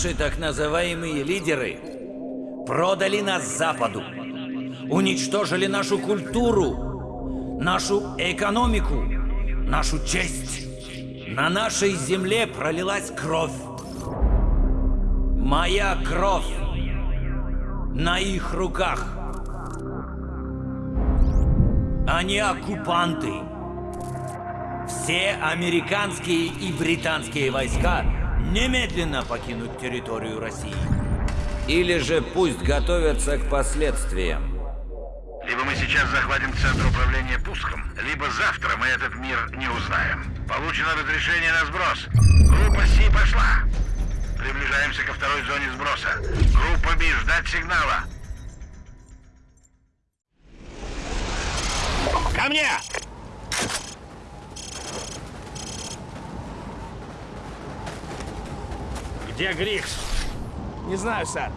Наши так называемые лидеры продали нас Западу, уничтожили нашу культуру, нашу экономику, нашу честь. На нашей земле пролилась кровь. Моя кровь на их руках. Они оккупанты. Все американские и британские войска немедленно покинут территорию России. Или же пусть готовятся к последствиям. Либо мы сейчас захватим центр управления пуском, либо завтра мы этот мир не узнаем. Получено разрешение на сброс. Группа Си пошла. Приближаемся ко второй зоне сброса. Группа Би, ждать сигнала. Ко мне! Где Грикс? Не знаю, сэр.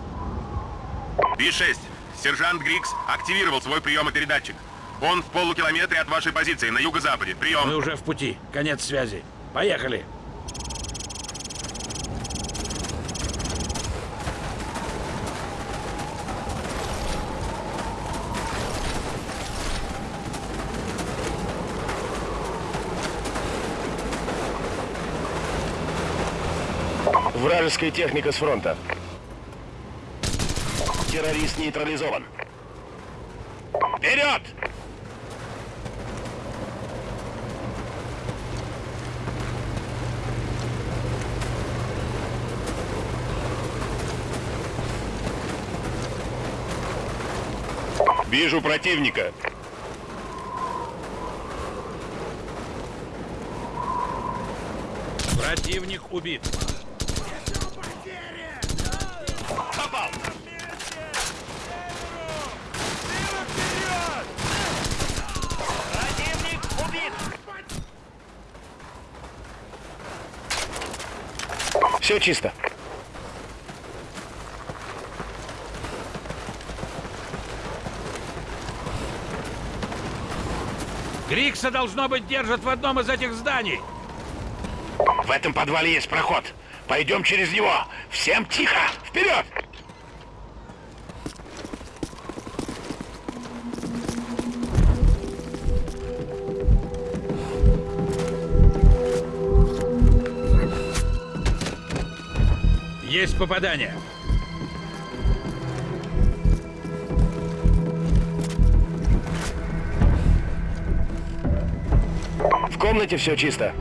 Би-6. Сержант Грикс активировал свой приемопередатчик. Он в полукилометре от вашей позиции, на юго-западе. Прием. Мы уже в пути. Конец связи. Поехали. Вражеская техника с фронта. Террорист нейтрализован. Вперед! Вижу противника. Противник убит. Попал! Противник убит! Все чисто. Грикса, должно быть, держат в одном из этих зданий. В этом подвале есть проход. Пойдем через него. Всем тихо. Вперед! Есть попадание. В комнате все чисто.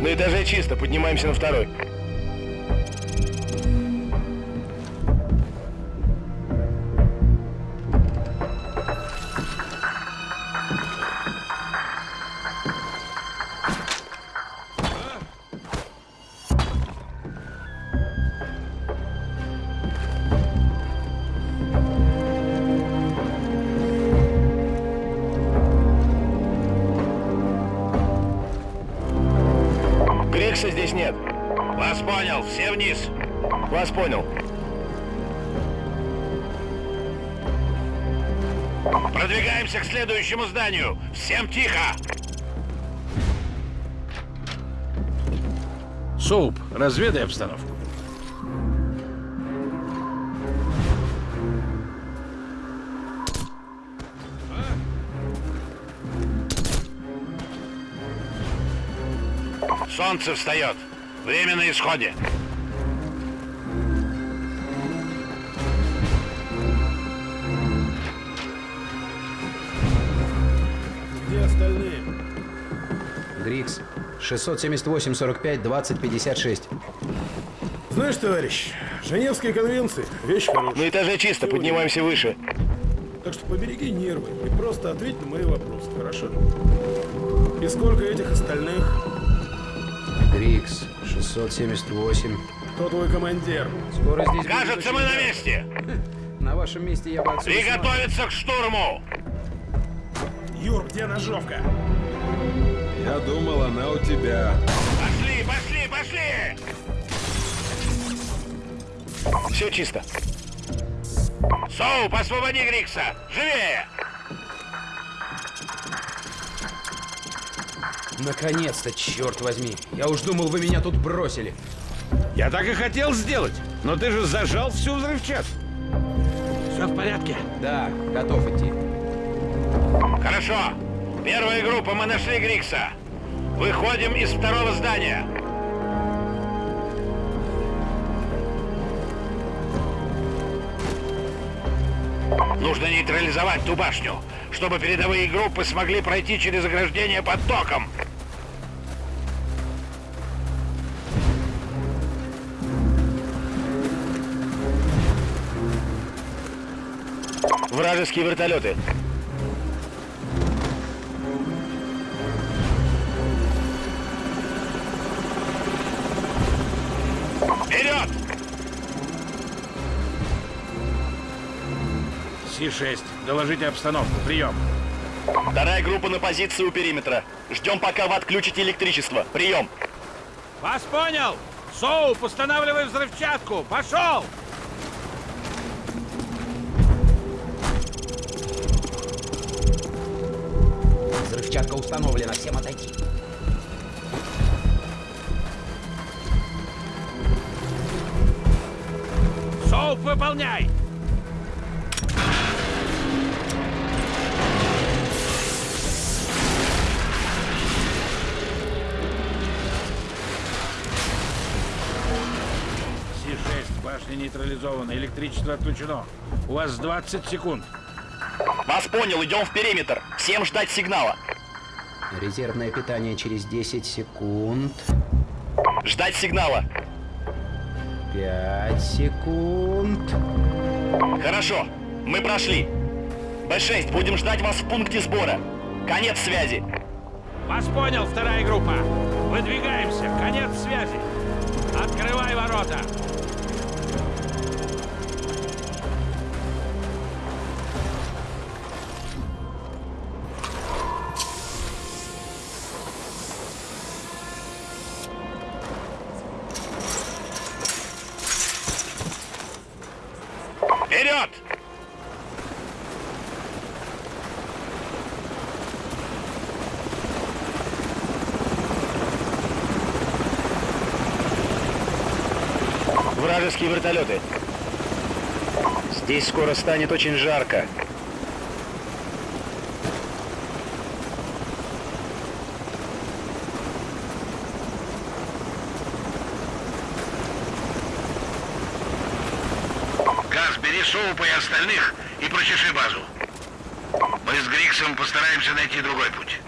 На этаже чисто. Поднимаемся на второй. Вниз. Вас понял. Продвигаемся к следующему зданию. Всем тихо! Соуп, разведай обстановку. Солнце встает. Время на исходе. Где остальные? Грикс. 678-45, 20-56. Знаешь, товарищ, Женевские конвенции – вещь хорошая. На этаже чисто. Поднимаемся выше. Так что побереги нервы и просто ответь на мои вопросы, хорошо? И сколько этих остальных? Грикс. 678. Кто твой командир? Скоро здесь Кажется, мы на месте. На вашем месте я бы отсюда... смог. Приготовиться к штурму. Юр, где ножовка? Я думал, она у тебя. Пошли, пошли, пошли! Все чисто. Соуп, освободи Грикса! Живее! Наконец-то, черт возьми. Я уж думал, вы меня тут бросили. Я так и хотел сделать, но ты же зажал всю взрывчатку. Все в порядке? Да, готов идти. Хорошо. Первая группа, мы нашли Грикса. Выходим из второго здания. Нужно нейтрализовать ту башню, чтобы передовые группы смогли пройти через ограждение под током. Вражеские вертолеты. Си-6, доложите обстановку. Прием. Вторая группа на позиции у периметра. Ждем, пока вы отключите электричество. Прием. Вас понял! Соуп, устанавливай взрывчатку! Пошел! Взрывчатка установлена, всем отойти. Соуп, выполняй! Си-6, башня нейтрализована, электричество отключено. У вас 20 секунд. Вас понял, идем в периметр. Всем ждать сигнала. Резервное питание через 10 секунд. Ждать сигнала. 5 секунд. Хорошо, мы прошли. Б6, будем ждать вас в пункте сбора. Конец связи. Вас понял, вторая группа. Выдвигаемся, конец связи. Открывай ворота. Вперед! Вражеские вертолеты. Здесь скоро станет очень жарко. Бери Соупа и остальных и прочеши базу. Мы с Гриксом постараемся найти другой путь.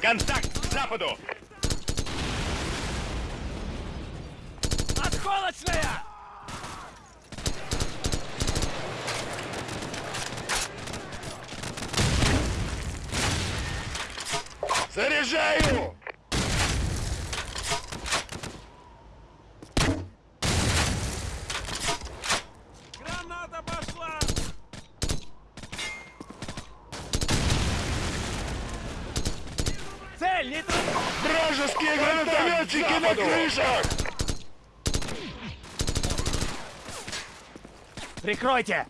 Контакт к западу! Осколочная! Заряжаю! Граната пошла! Цель, не Вражеские гранатометчики на крышах! Прикройте!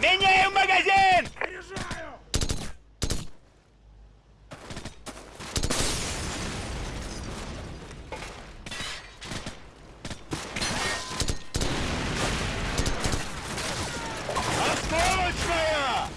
Меняем магазин! Осколочная!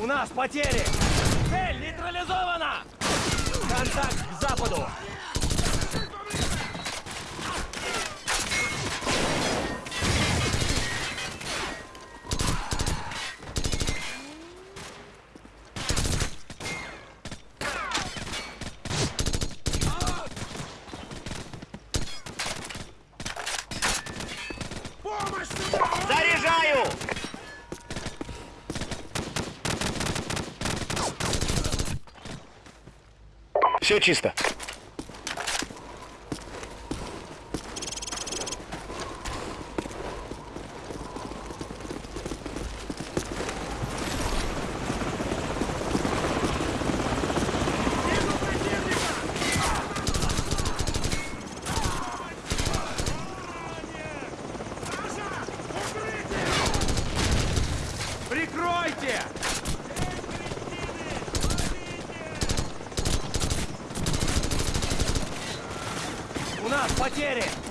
У нас потери! Цель нейтрализована! Контакт к западу! Все чисто. Прикройте! У нас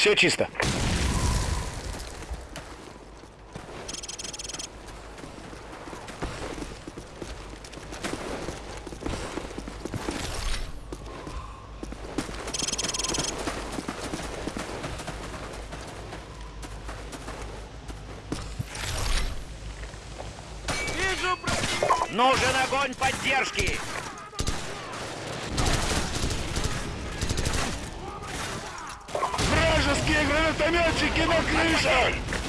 Все чисто. Нужен огонь поддержки! Вражеские гранатометчики на крышах!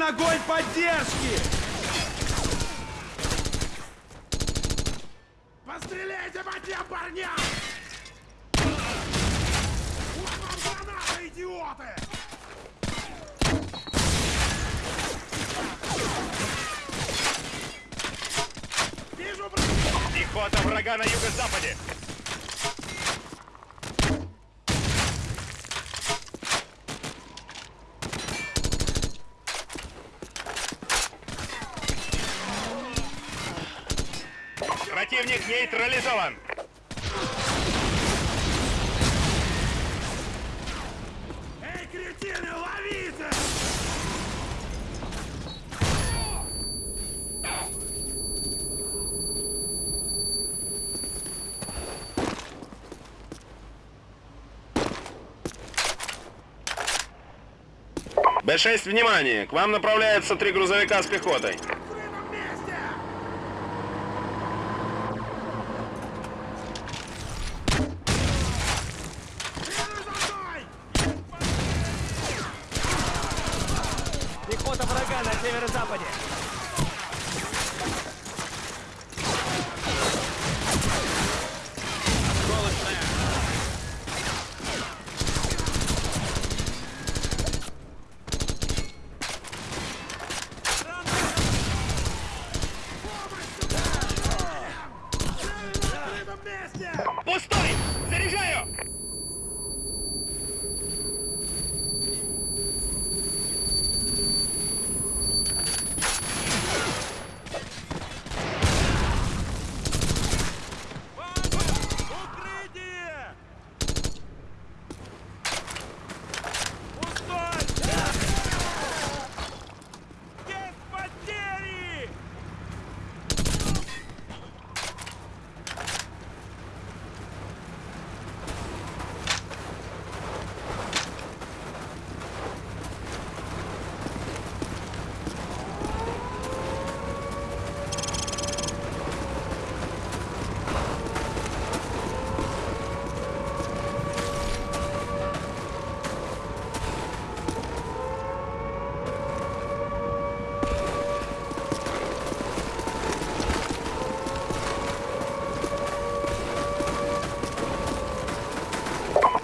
Нужен огонь поддержки! Постреляйте по тем парням! Вот вам граната, идиоты! Вижу врага! Пехота врага на юго-западе! Противник нейтрализован! Эй, кретины, ловите! Б-6, внимание! К вам направляются три грузовика с пехотой.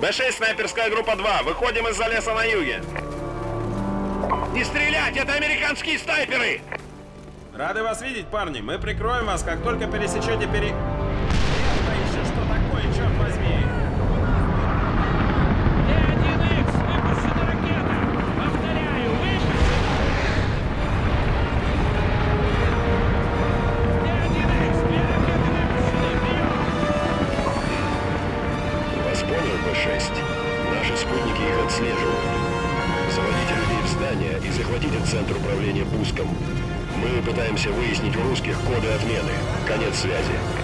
Б-6, снайперская группа 2. Выходим из-за леса на юге. Не стрелять! Это американские снайперы! Рады вас видеть, парни. Мы прикроем вас, как только пересечете пери... пытаемся выяснить у русских коды отмены. Конец связи.